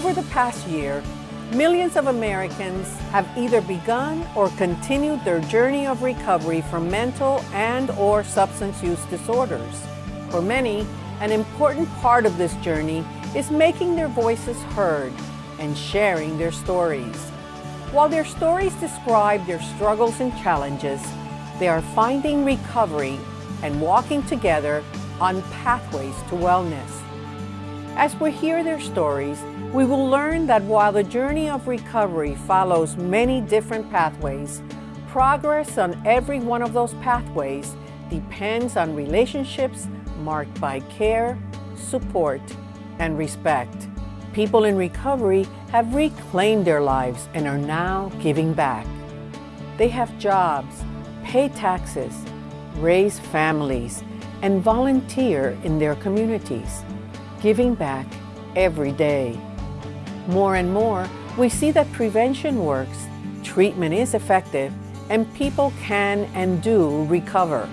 Over the past year, millions of Americans have either begun or continued their journey of recovery from mental and or substance use disorders. For many, an important part of this journey is making their voices heard and sharing their stories. While their stories describe their struggles and challenges, they are finding recovery and walking together on pathways to wellness. As we hear their stories, we will learn that while the journey of recovery follows many different pathways, progress on every one of those pathways depends on relationships marked by care, support, and respect. People in recovery have reclaimed their lives and are now giving back. They have jobs, pay taxes, raise families, and volunteer in their communities, giving back every day. More and more, we see that prevention works, treatment is effective, and people can and do recover.